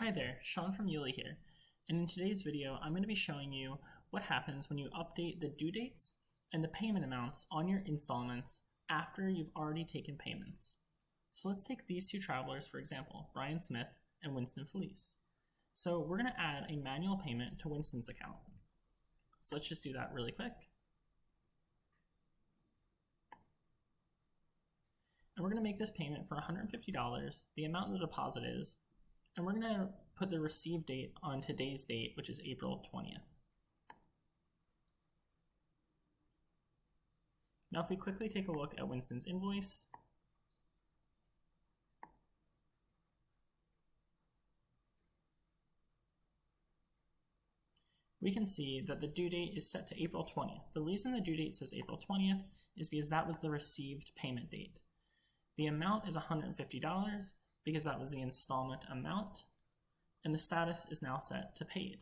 Hi there, Sean from Youli here, and in today's video I'm going to be showing you what happens when you update the due dates and the payment amounts on your installments after you've already taken payments. So let's take these two travelers for example, Brian Smith and Winston Felice. So we're going to add a manual payment to Winston's account. So let's just do that really quick. And we're going to make this payment for $150, the amount of the deposit is, and we're going to put the receive date on today's date, which is April 20th. Now if we quickly take a look at Winston's invoice, we can see that the due date is set to April 20th. The reason the due date says April 20th is because that was the received payment date. The amount is $150 because that was the installment amount, and the status is now set to paid.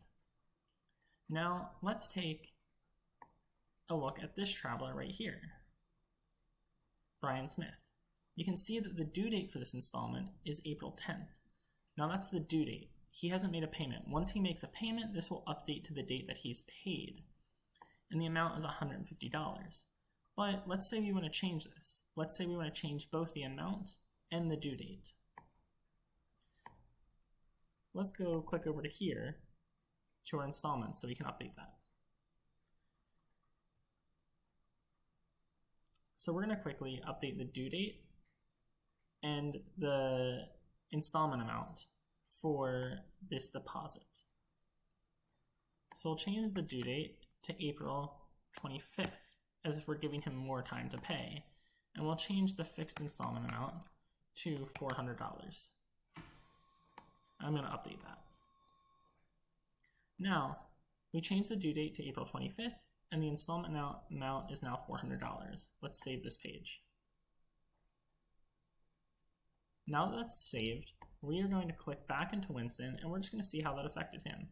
Now, let's take a look at this traveler right here, Brian Smith. You can see that the due date for this installment is April 10th. Now that's the due date. He hasn't made a payment. Once he makes a payment, this will update to the date that he's paid. And the amount is $150. But let's say we want to change this. Let's say we want to change both the amount and the due date let's go click over to here to our installments so we can update that. So we're going to quickly update the due date and the installment amount for this deposit. So we'll change the due date to April 25th, as if we're giving him more time to pay. And we'll change the fixed installment amount to $400. I'm going to update that. Now, we changed the due date to April 25th, and the installment amount is now $400. Let's save this page. Now that that's saved, we are going to click back into Winston, and we're just going to see how that affected him.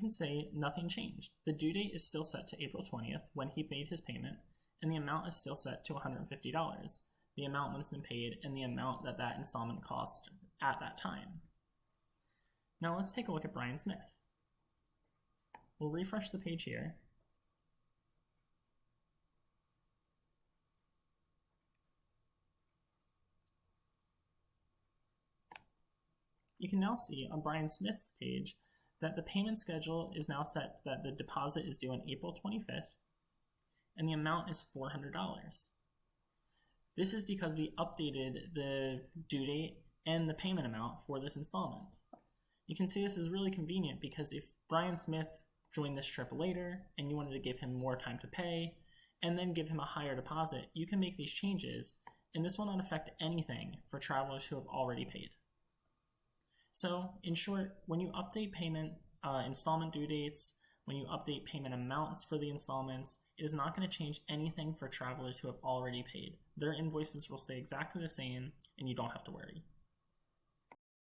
Can say nothing changed. The due date is still set to April 20th when he made his payment, and the amount is still set to $150, the amount Winston paid and the amount that that installment cost at that time. Now let's take a look at Brian Smith. We'll refresh the page here. You can now see on Brian Smith's page that the payment schedule is now set that the deposit is due on April 25th and the amount is $400. This is because we updated the due date and the payment amount for this installment. You can see this is really convenient because if Brian Smith joined this trip later and you wanted to give him more time to pay and then give him a higher deposit, you can make these changes and this will not affect anything for travelers who have already paid. So in short, when you update payment uh, installment due dates, when you update payment amounts for the installments, it is not going to change anything for travelers who have already paid. Their invoices will stay exactly the same and you don't have to worry.